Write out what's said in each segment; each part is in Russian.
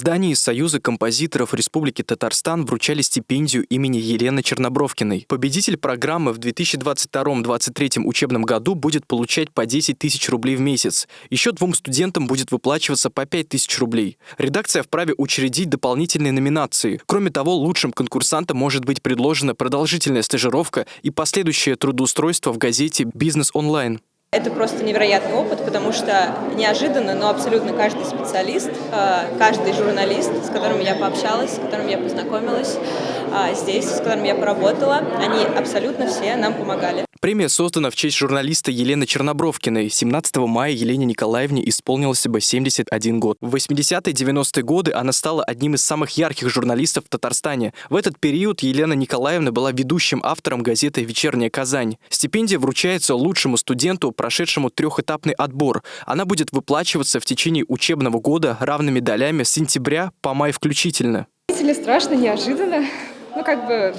здании Союза композиторов Республики Татарстан вручали стипендию имени Елены Чернобровкиной. Победитель программы в 2022-2023 учебном году будет получать по 10 тысяч рублей в месяц. Еще двум студентам будет выплачиваться по 5 тысяч рублей. Редакция вправе учредить дополнительные номинации. Кроме того, лучшим конкурсантам может быть предложена продолжительная стажировка и последующее трудоустройство в газете «Бизнес онлайн». Это просто невероятный опыт, потому что неожиданно, но абсолютно каждый специалист, э, каждый журналист, с которым я пообщалась, с которым я познакомилась э, здесь, с которым я поработала, они абсолютно все нам помогали. Премия создана в честь журналиста Елены Чернобровкиной. 17 мая Елене Николаевне исполнилось бы 71 год. В 80-е 90-е годы она стала одним из самых ярких журналистов в Татарстане. В этот период Елена Николаевна была ведущим автором газеты «Вечерняя Казань». Стипендия вручается лучшему студенту, прошедшему трехэтапный отбор. Она будет выплачиваться в течение учебного года равными долями с сентября по май включительно. Страшно, неожиданно. Ну, как бы,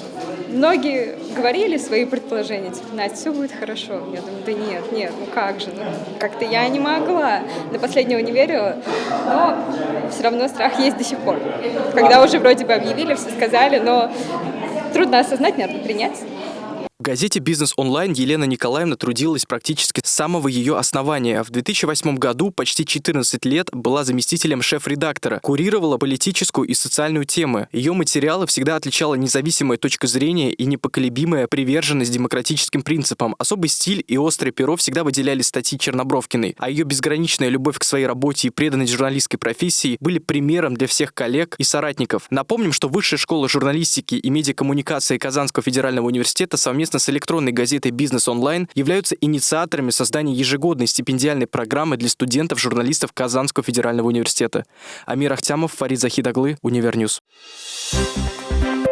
многие говорили свои предположения, типа, Настя, все будет хорошо. Я думаю, да нет, нет, ну как же, ну, как-то я не могла. До последнего не верю, но все равно страх есть до сих пор. Когда уже вроде бы объявили, все сказали, но трудно осознать, надо принять. В газете «Бизнес онлайн» Елена Николаевна трудилась практически с самого ее основания. В 2008 году почти 14 лет была заместителем шеф-редактора, курировала политическую и социальную темы. Ее материалы всегда отличала независимая точка зрения и непоколебимая приверженность демократическим принципам. Особый стиль и острое перо всегда выделяли статьи Чернобровкиной, а ее безграничная любовь к своей работе и преданность журналистской профессии были примером для всех коллег и соратников. Напомним, что Высшая школа журналистики и медиакоммуникации Казанского федерального университета совместно совместно с электронной газетой «Бизнес онлайн» являются инициаторами создания ежегодной стипендиальной программы для студентов-журналистов Казанского федерального университета. Амир Ахтямов, Фарид Захидаглы, Univer News. Thank you